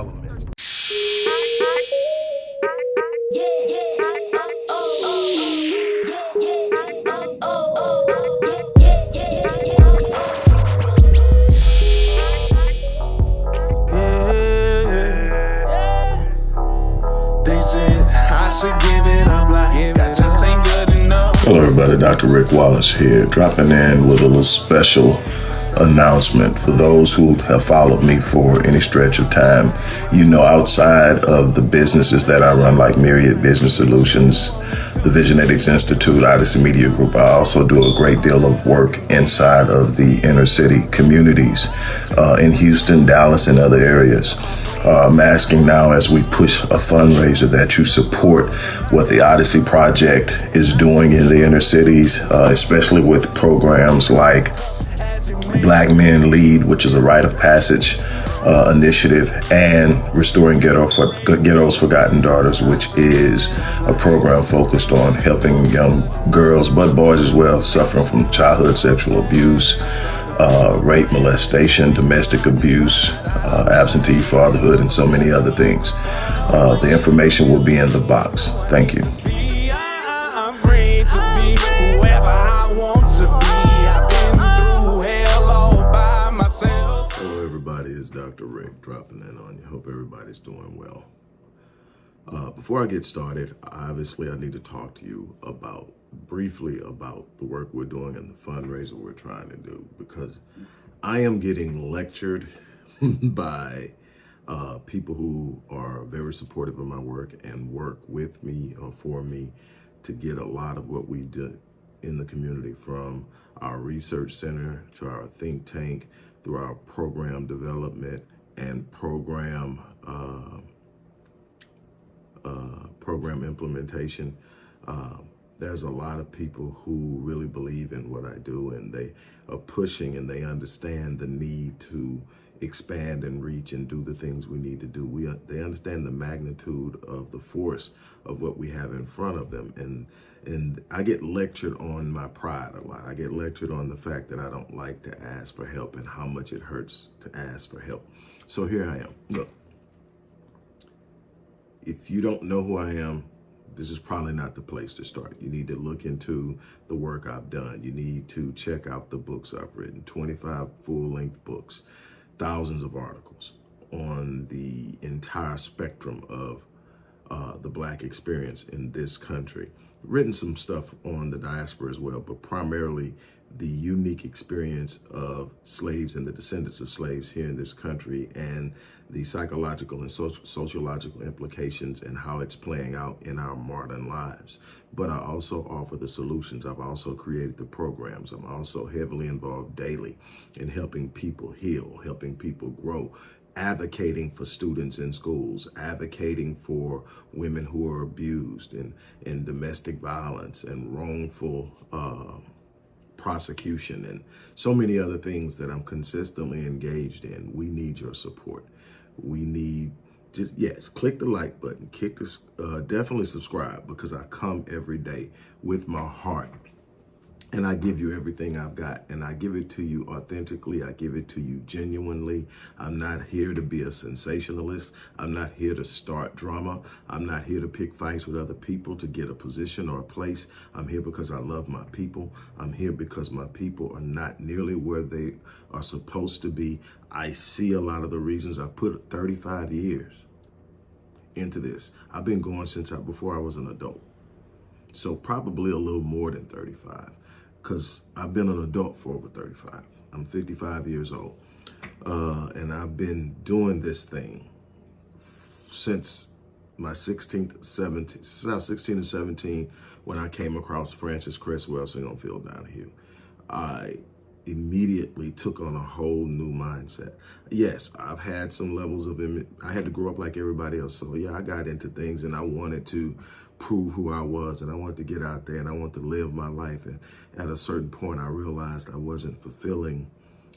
all elements. Hello everybody, Dr. Rick Wallace here, dropping in with a little special announcement for those who have followed me for any stretch of time. You know, outside of the businesses that I run, like Myriad Business Solutions, the Visionetics Institute, Odyssey Media Group, I also do a great deal of work inside of the inner city communities uh, in Houston, Dallas, and other areas. Uh, I'm asking now as we push a fundraiser that you support what the Odyssey Project is doing in the inner cities, uh, especially with programs like Black Men Lead, which is a rite of passage uh, initiative, and Restoring Ghetto for, Ghetto's Forgotten Daughters, which is a program focused on helping young girls, but boys as well, suffering from childhood sexual abuse, uh, rape, molestation, domestic abuse, uh, absentee fatherhood, and so many other things. Uh, the information will be in the box. Thank you. Dropping in on you. Hope everybody's doing well. Uh, before I get started, obviously I need to talk to you about briefly about the work we're doing and the fundraiser we're trying to do because I am getting lectured by uh, people who are very supportive of my work and work with me or uh, for me to get a lot of what we do in the community from our research center to our think tank through our program development and program uh, uh, program implementation. Uh, there's a lot of people who really believe in what I do and they are pushing and they understand the need to expand and reach and do the things we need to do. We uh, They understand the magnitude of the force of what we have in front of them. And and I get lectured on my pride a lot. I get lectured on the fact that I don't like to ask for help and how much it hurts to ask for help. So here I am. Look, if you don't know who I am, this is probably not the place to start. You need to look into the work I've done. You need to check out the books I've written, 25 full-length books, thousands of articles on the entire spectrum of uh, the black experience in this country. Written some stuff on the diaspora as well, but primarily the unique experience of slaves and the descendants of slaves here in this country and the psychological and social, sociological implications and how it's playing out in our modern lives. But I also offer the solutions. I've also created the programs. I'm also heavily involved daily in helping people heal, helping people grow, advocating for students in schools, advocating for women who are abused and in, domestic violence and wrongful uh, prosecution and so many other things that I'm consistently engaged in. We need your support. We need just yes, click the like button, kick this, uh, definitely subscribe because I come every day with my heart and I give you everything I've got and I give it to you authentically. I give it to you genuinely. I'm not here to be a sensationalist. I'm not here to start drama. I'm not here to pick fights with other people to get a position or a place. I'm here because I love my people. I'm here because my people are not nearly where they are supposed to be. I see a lot of the reasons I put 35 years into this. I've been going since I, before I was an adult. So probably a little more than 35 because I've been an adult for over 35. I'm 55 years old. Uh, and I've been doing this thing since my 16th, 17th, since I was 16 and 17 when I came across Frances Cress Welsing on Phil Donahue. I immediately took on a whole new mindset. Yes, I've had some levels of, I had to grow up like everybody else. So yeah, I got into things and I wanted to prove who I was and I wanted to get out there and I wanted to live my life. And at a certain point, I realized I wasn't fulfilling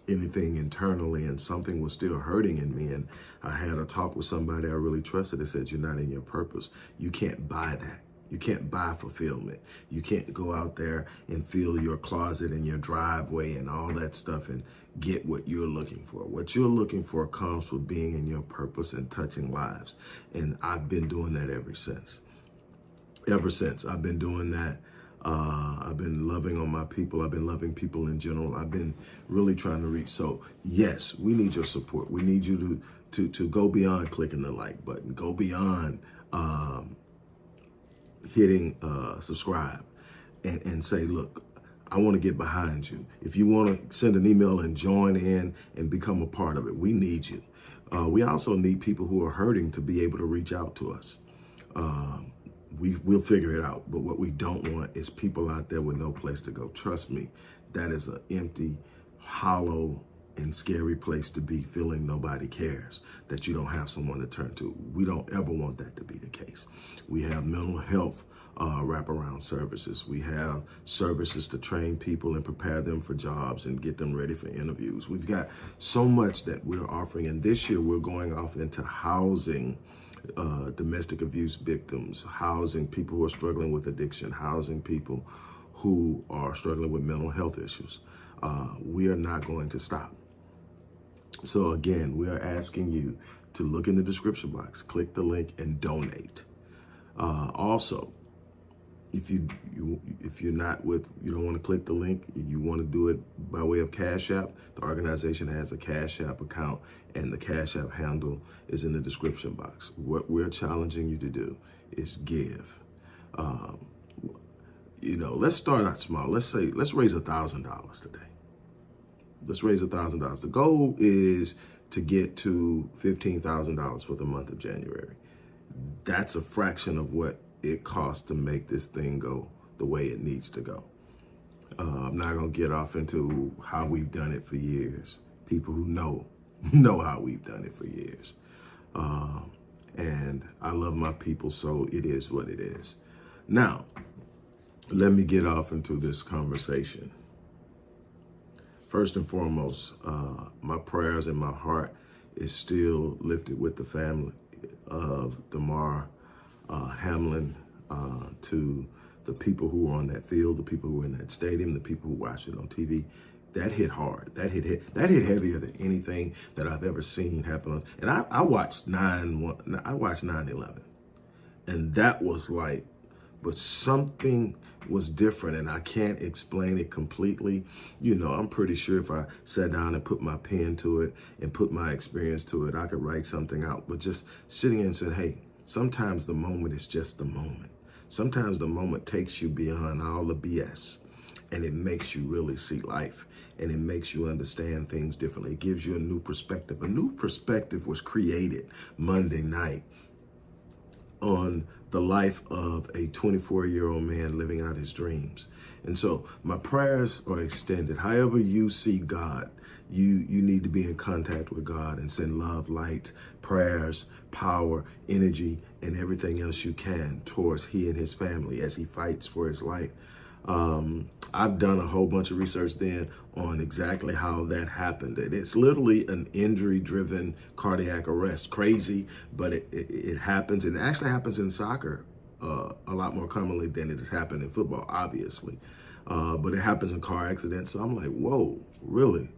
anything internally and something was still hurting in me. And I had a talk with somebody I really trusted that said, you're not in your purpose. You can't buy that. You can't buy fulfillment. You can't go out there and fill your closet and your driveway and all that stuff and get what you're looking for. What you're looking for comes from being in your purpose and touching lives. And I've been doing that ever since. Ever since I've been doing that. Uh, I've been loving on my people. I've been loving people in general. I've been really trying to reach. So yes, we need your support. We need you to to to go beyond clicking the like button. Go beyond um, hitting uh, subscribe and, and say, look, I want to get behind you. If you want to send an email and join in and become a part of it, we need you. Uh, we also need people who are hurting to be able to reach out to us. Um, we, we'll figure it out. But what we don't want is people out there with no place to go. Trust me, that is an empty, hollow, and scary place to be feeling nobody cares, that you don't have someone to turn to. We don't ever want that to be the case. We have mental health uh, wraparound services. We have services to train people and prepare them for jobs and get them ready for interviews. We've got so much that we're offering. And this year we're going off into housing uh, domestic abuse victims, housing people who are struggling with addiction, housing people who are struggling with mental health issues. Uh, we are not going to stop. So again, we are asking you to look in the description box, click the link and donate. Uh, also, if you, you if you're not with you don't want to click the link you want to do it by way of cash app the organization has a cash app account and the cash app handle is in the description box what we're challenging you to do is give um, you know let's start out small let's say let's raise a thousand dollars today let's raise a thousand dollars. The goal is to get to $15,000 for the month of January. That's a fraction of what it costs to make this thing go the way it needs to go. Uh, I'm not gonna get off into how we've done it for years. People who know, know how we've done it for years. Uh, and I love my people, so it is what it is. Now, let me get off into this conversation. First and foremost, uh, my prayers and my heart is still lifted with the family of Damar uh, Hamlin uh, to the people who were on that field, the people who were in that stadium, the people who watched it on TV. That hit hard. That hit, hit that hit heavier than anything that I've ever seen happen. And I, I watched nine. I watched 9/11, and that was like but something was different and I can't explain it completely. You know, I'm pretty sure if I sat down and put my pen to it and put my experience to it, I could write something out. But just sitting and saying, hey, sometimes the moment is just the moment. Sometimes the moment takes you beyond all the BS and it makes you really see life and it makes you understand things differently. It gives you a new perspective. A new perspective was created Monday night on the life of a 24 year old man living out his dreams. And so my prayers are extended. However you see God, you, you need to be in contact with God and send love, light, prayers, power, energy, and everything else you can towards he and his family as he fights for his life. Um, I've done a whole bunch of research then on exactly how that happened. And it's literally an injury-driven cardiac arrest. Crazy, but it, it, it, happens. And it actually happens in soccer uh, a lot more commonly than it has happened in football, obviously. Uh, but it happens in car accidents. So I'm like, whoa, really?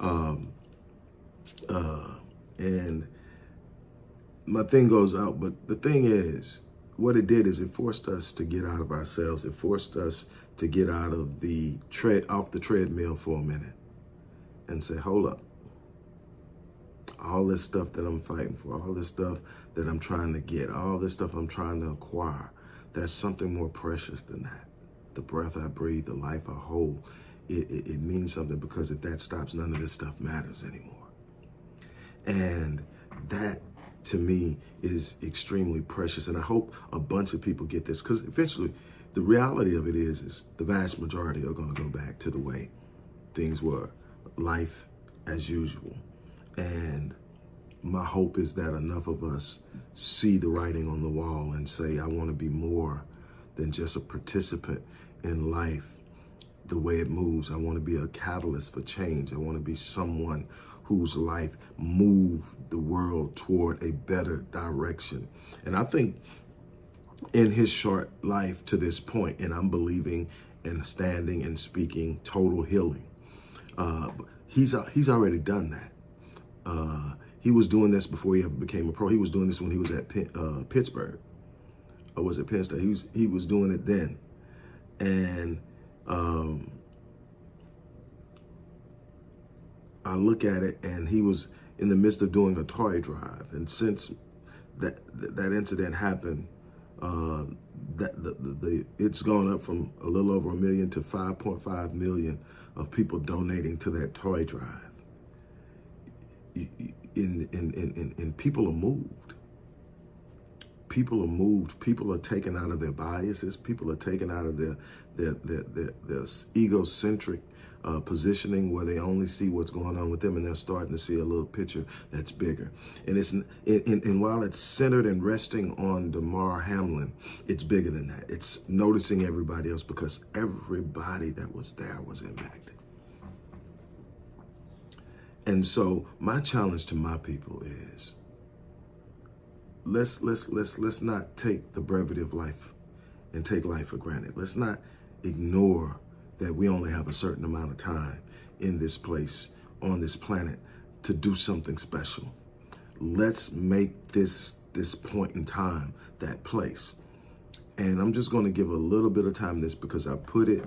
Um, uh, and my thing goes out. But the thing is, what it did is it forced us to get out of ourselves. It forced us to get out of the tread off the treadmill for a minute and say, hold up. All this stuff that I'm fighting for, all this stuff that I'm trying to get, all this stuff I'm trying to acquire, there's something more precious than that. The breath I breathe, the life I hold, it, it, it means something because if that stops, none of this stuff matters anymore. And that to me is extremely precious. And I hope a bunch of people get this because eventually the reality of it is, is the vast majority are going to go back to the way things were, life as usual. And my hope is that enough of us see the writing on the wall and say, I want to be more than just a participant in life the way it moves. I want to be a catalyst for change. I want to be someone whose life moved the world toward a better direction. And I think in his short life to this point, and I'm believing and standing and speaking total healing. Uh, he's uh, he's already done that. Uh, he was doing this before he ever became a pro. He was doing this when he was at uh, Pittsburgh, or was it Penn State? He was he was doing it then, and um, I look at it, and he was in the midst of doing a toy drive, and since that that incident happened, uh, that the, the, the, it's gone up from a little over a million to 5.5 million of people donating to that toy drive. In, in, in, in, in people are moved. People are moved. People are taken out of their biases. People are taken out of their their their, their, their egocentric uh, positioning where they only see what's going on with them and they're starting to see a little picture that's bigger. And it's and, and, and while it's centered and resting on Damar Hamlin, it's bigger than that. It's noticing everybody else because everybody that was there was impacted. And so my challenge to my people is let's let's let's let's not take the brevity of life and take life for granted. Let's not ignore that we only have a certain amount of time in this place, on this planet, to do something special. Let's make this, this point in time that place. And I'm just going to give a little bit of time this because I put it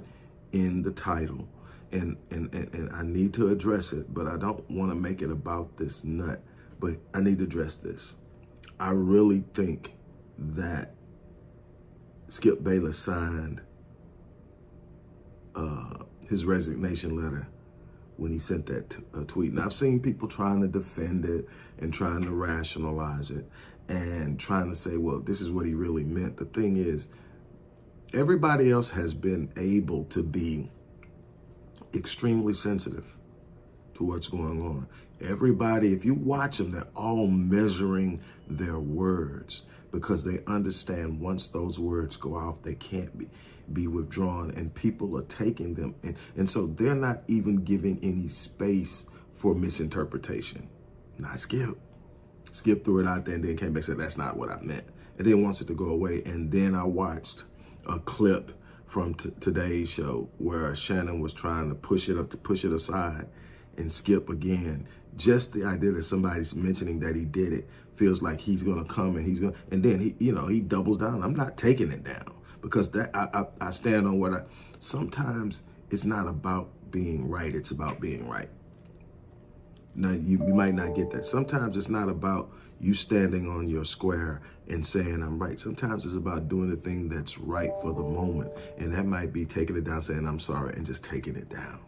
in the title and, and, and, and I need to address it, but I don't want to make it about this nut, but I need to address this. I really think that Skip Bayless signed uh, his resignation letter when he sent that uh, tweet. And I've seen people trying to defend it and trying to rationalize it and trying to say, well, this is what he really meant. The thing is, everybody else has been able to be extremely sensitive to what's going on. Everybody, if you watch them, they're all measuring their words because they understand once those words go off, they can't be be withdrawn and people are taking them. And, and so they're not even giving any space for misinterpretation. Not Skip. Skip threw it out there and then came back and said, that's not what I meant. And then wants it to go away. And then I watched a clip from today's show where Shannon was trying to push it up to push it aside and Skip again. Just the idea that somebody's mentioning that he did it feels like he's gonna come and he's gonna, and then he, you know, he doubles down. I'm not taking it down because that I, I, I stand on what I, sometimes it's not about being right, it's about being right. Now, you, you might not get that. Sometimes it's not about you standing on your square and saying I'm right. Sometimes it's about doing the thing that's right for the moment. And that might be taking it down, saying I'm sorry, and just taking it down.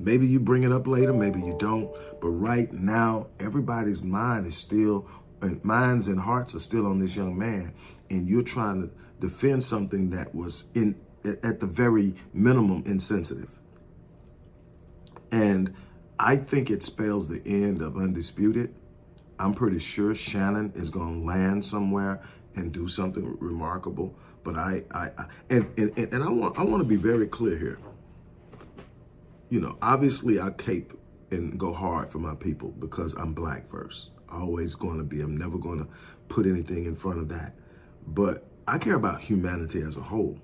Maybe you bring it up later, maybe you don't. But right now, everybody's mind is still, and minds and hearts are still on this young man and you're trying to defend something that was in at the very minimum insensitive. And I think it spells the end of Undisputed. I'm pretty sure Shannon is going to land somewhere and do something remarkable. But I, I, I and, and, and I want, I want to be very clear here. You know, obviously I cape and go hard for my people because I'm black first. Always going to be. I'm never going to put anything in front of that. But I care about humanity as a whole.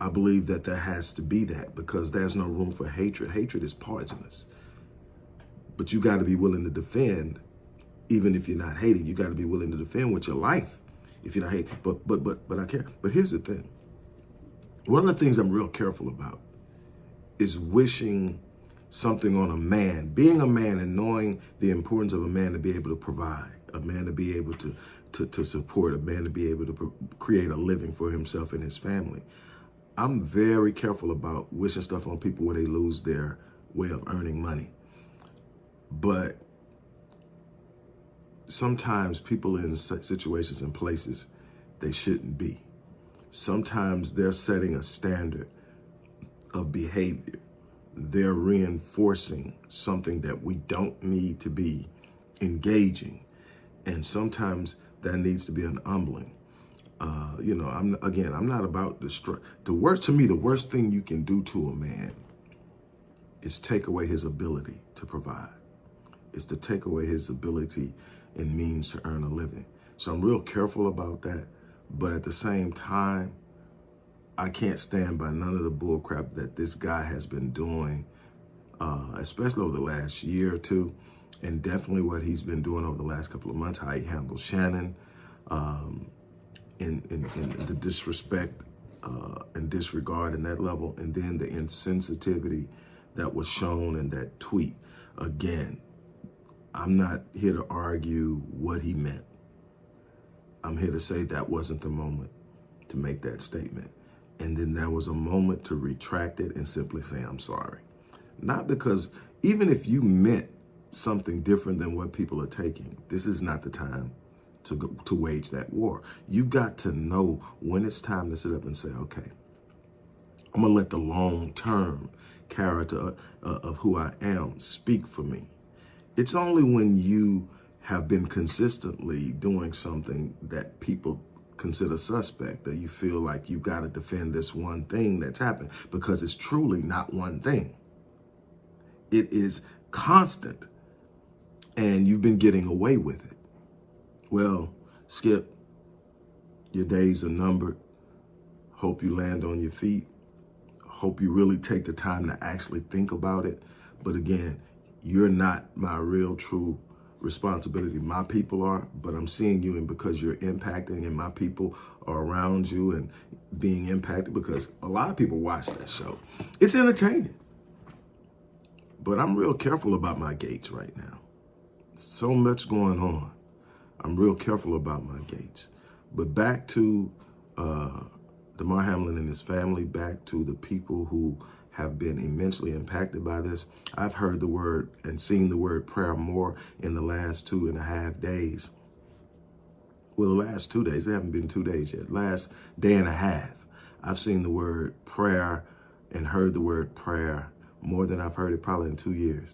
I believe that there has to be that because there's no room for hatred. Hatred is poisonous. But you got to be willing to defend, even if you're not hating. You got to be willing to defend with your life if you're not hating. But but but but I care. But here's the thing. One of the things I'm real careful about is wishing something on a man, being a man and knowing the importance of a man to be able to provide, a man to be able to to, to support a man to be able to create a living for himself and his family. I'm very careful about wishing stuff on people where they lose their way of earning money. But sometimes people in situations and places they shouldn't be. Sometimes they're setting a standard of behavior. They're reinforcing something that we don't need to be engaging. And sometimes that needs to be an humbling. Uh, you know, I'm again, I'm not about destroy. The worst to me, the worst thing you can do to a man is take away his ability to provide. Is to take away his ability and means to earn a living. So I'm real careful about that. But at the same time, I can't stand by none of the bullcrap that this guy has been doing, uh, especially over the last year or two, and definitely what he's been doing over the last couple of months, how he handled Shannon, um, in, the disrespect uh, and disregard in that level, and then the insensitivity that was shown in that tweet. Again, I'm not here to argue what he meant. I'm here to say that wasn't the moment to make that statement. And then there was a moment to retract it and simply say, I'm sorry. Not because, even if you meant something different than what people are taking, this is not the time to, go, to wage that war. You've got to know when it's time to sit up and say, okay, I'm going to let the long-term character uh, of who I am speak for me. It's only when you have been consistently doing something that people consider suspect that you feel like you've got to defend this one thing that's happened because it's truly not one thing. It is constant and you've been getting away with it. Well, Skip, your days are numbered. Hope you land on your feet. Hope you really take the time to actually think about it. But again, you're not my real true responsibility. My people are, but I'm seeing you and because you're impacting and my people are around you and being impacted because a lot of people watch that show. It's entertaining. But I'm real careful about my gates right now. So much going on. I'm real careful about my gates. But back to uh, Damar Hamlin and his family, back to the people who have been immensely impacted by this. I've heard the word and seen the word prayer more in the last two and a half days. Well, the last two days, they haven't been two days yet. Last day and a half, I've seen the word prayer and heard the word prayer more than I've heard it probably in two years.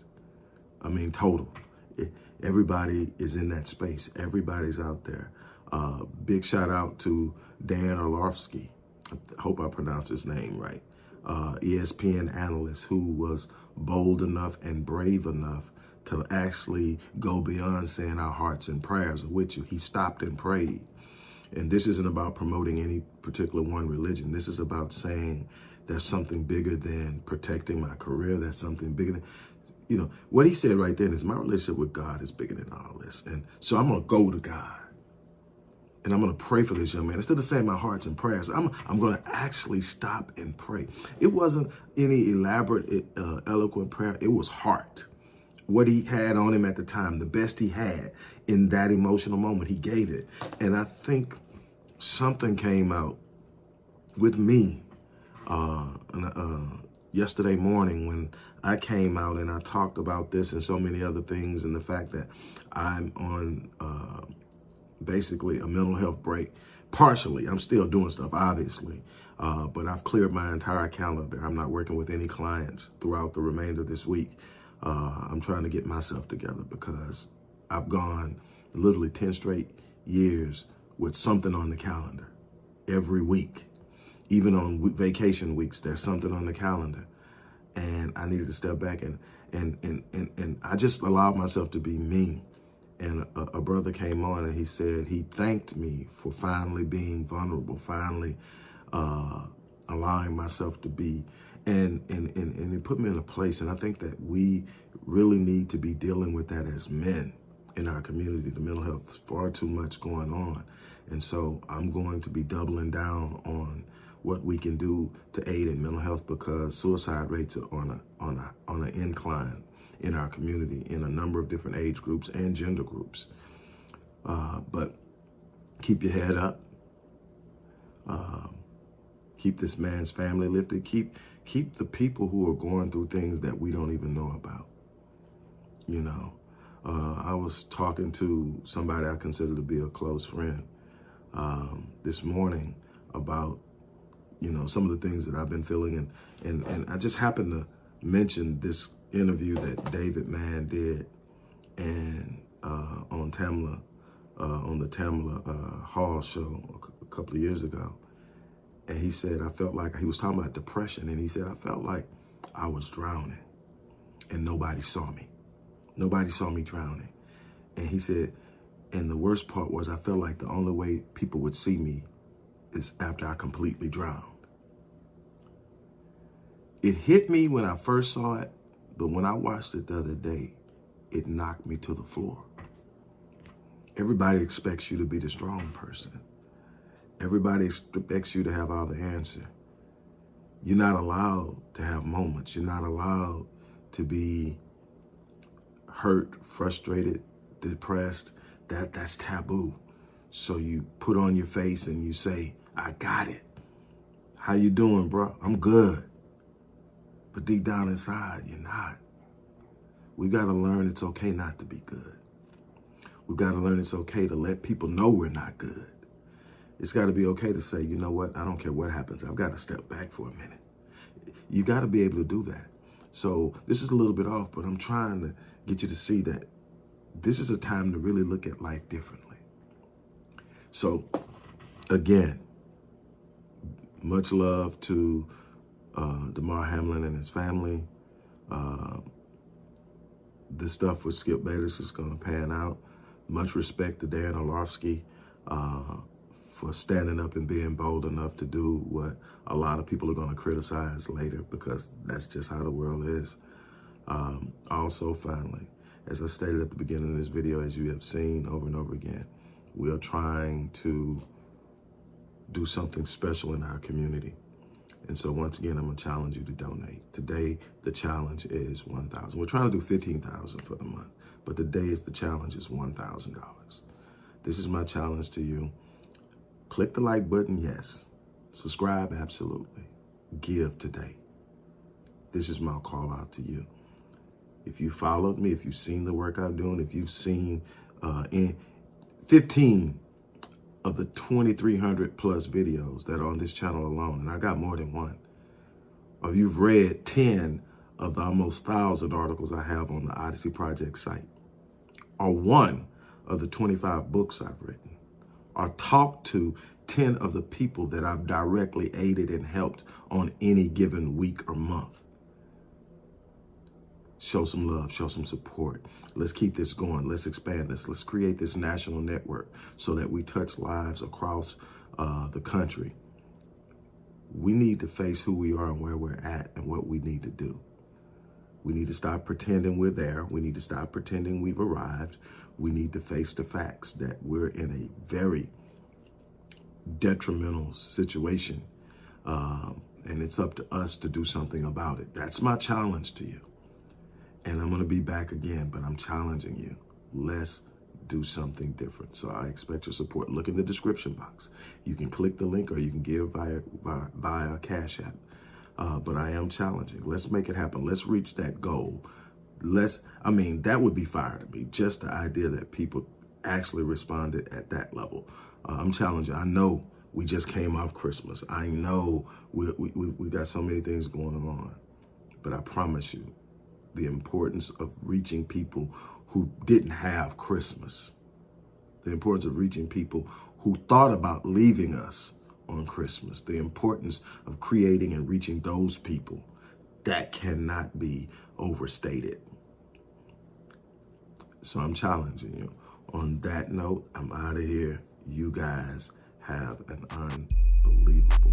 I mean, total. It, everybody is in that space. Everybody's out there. Uh, big shout out to Dan Orlovsky. I hope I pronounced his name right. Uh, ESPN analyst who was bold enough and brave enough to actually go beyond saying our hearts and prayers are with you. He stopped and prayed. And this isn't about promoting any particular one religion. This is about saying there's something bigger than protecting my career. There's something bigger than, you know, what he said right then is my relationship with God is bigger than all this. And so I'm going to go to God and I'm going to pray for this young man. Instead of saying my hearts and prayers, I'm, I'm going to actually stop and pray. It wasn't any elaborate, uh, eloquent prayer. It was heart. What he had on him at the time, the best he had in that emotional moment, he gave it. And I think something came out with me uh, uh, yesterday morning when I came out and I talked about this and so many other things and the fact that I'm on uh, basically a mental health break. Partially, I'm still doing stuff, obviously, uh, but I've cleared my entire calendar. I'm not working with any clients throughout the remainder of this week. Uh, I'm trying to get myself together because I've gone literally 10 straight years with something on the calendar every week. Even on vacation weeks, there's something on the calendar. And I needed to step back and, and, and, and, and I just allowed myself to be me and a, a, brother came on and he said he thanked me for finally being vulnerable, finally uh, allowing myself to be, and, and, and, and it put me in a place. And I think that we really need to be dealing with that as men in our community. The mental health is far too much going on. And so I'm going to be doubling down on what we can do to aid in mental health because suicide rates are on a, on a, on an incline in our community in a number of different age groups and gender groups. Uh, but keep your head up. Uh, keep this man's family lifted. Keep keep the people who are going through things that we don't even know about. You know, uh, I was talking to somebody I consider to be a close friend um, this morning about, you know, some of the things that I've been feeling. And, and, and I just happened to mention this interview that David Mann did and uh, on Tamron, uh, on the Tamron uh, Hall show a couple of years ago. And he said, I felt like, he was talking about depression, and he said, I felt like I was drowning and nobody saw me. Nobody saw me drowning. And he said, And the worst part was I felt like the only way people would see me is after I completely drowned. It hit me when I first saw it, but when I watched it the other day, it knocked me to the floor. Everybody expects you to be the strong person. Everybody expects you to have all the answer. You're not allowed to have moments. You're not allowed to be hurt, frustrated, depressed. That that's taboo. So you put on your face and you say, "I got it." How you doing, bro? I'm good. But deep down inside, you're not. We got to learn it's okay not to be good. We've got to learn it's okay to let people know we're not good. It's got to be okay to say, you know what, I don't care what happens. I've got to step back for a minute. You got to be able to do that. So this is a little bit off, but I'm trying to get you to see that this is a time to really look at life differently. So again, much love to uh, Damar Hamlin and his family. Uh, this stuff with Skip Bayless is going to pan out. Much respect to Dan Orlovsky uh, for standing up and being bold enough to do what a lot of people are going to criticize later because that's just how the world is. Um, also, finally, as I stated at the beginning of this video, as you have seen over and over again, we are trying to do something special in our community. And so once again, I'm gonna challenge you to donate. Today, the challenge is 1,000. We're trying to do 15,000 for the month, but today is the challenge is $1,000. This is my challenge to you. Click the like button, yes. Subscribe, absolutely. Give today. This is my call out to you. If you followed me, if you've seen the work I'm doing, if you've seen uh, in 15 of the 2,300 plus videos that are on this channel alone, and I got more than one, or you've read 10 of the almost 1,000 articles I have on the Odyssey Project site, or one of the 25 books I've written, or talked to 10 of the people that I've directly aided and helped on any given week or month. Show some love, show some support. Let's keep this going. Let's expand this. Let's create this national network so that we touch lives across uh, the country. We need to face who we are and where we're at and what we need to do. We need to stop pretending we're there. We need to stop pretending we've arrived. We need to face the facts that we're in a very detrimental situation. Um, and it's up to us to do something about it. That's my challenge to you. And I'm going to be back again, but I'm challenging you. Let's do something different. So I expect your support. Look in the description box. You can click the link or you can give via, via, via Cash App. Uh, but I am challenging. Let's make it happen. Let's reach that goal. Let's, I mean, that would be fire to me. Just the idea that people actually responded at that level. Uh, I'm challenging. I know we just came off Christmas. I know we, we, we got so many things going on. But I promise you, the importance of reaching people who didn't have Christmas, the importance of reaching people who thought about leaving us on Christmas, the importance of creating and reaching those people, that cannot be overstated. So I'm challenging you. On that note, I'm out of here. You guys have an unbelievable